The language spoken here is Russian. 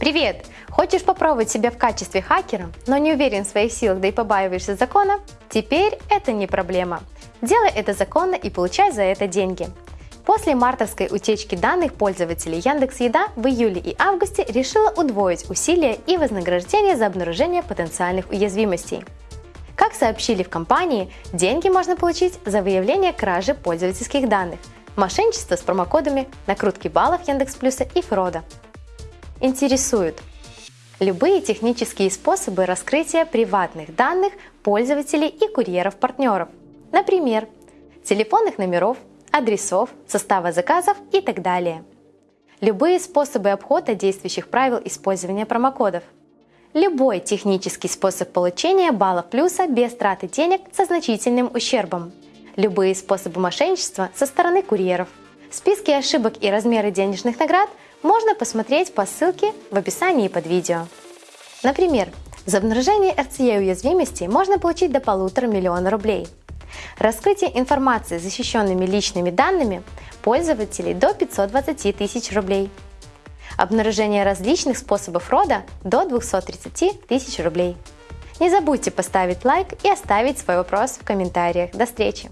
Привет! Хочешь попробовать себя в качестве хакера, но не уверен в своих силах, да и побаиваешься закона? Теперь это не проблема. Делай это законно и получай за это деньги. После мартовской утечки данных пользователей Яндекс Еда в июле и августе решила удвоить усилия и вознаграждение за обнаружение потенциальных уязвимостей. Как сообщили в компании, деньги можно получить за выявление кражи пользовательских данных, мошенничество с промокодами, накрутки баллов Яндекс Плюса и фрода. Интересуют любые технические способы раскрытия приватных данных пользователей и курьеров-партнеров, например, телефонных номеров, адресов, состава заказов и так далее. Любые способы обхода действующих правил использования промокодов. Любой технический способ получения баллов плюса без траты денег со значительным ущербом. Любые способы мошенничества со стороны курьеров. Списки ошибок и размеры денежных наград можно посмотреть по ссылке в описании под видео. Например, за обнаружение RCE уязвимости можно получить до полутора миллиона рублей. Раскрытие информации с защищенными личными данными пользователей до 520 тысяч рублей. Обнаружение различных способов рода до 230 тысяч рублей. Не забудьте поставить лайк и оставить свой вопрос в комментариях. До встречи!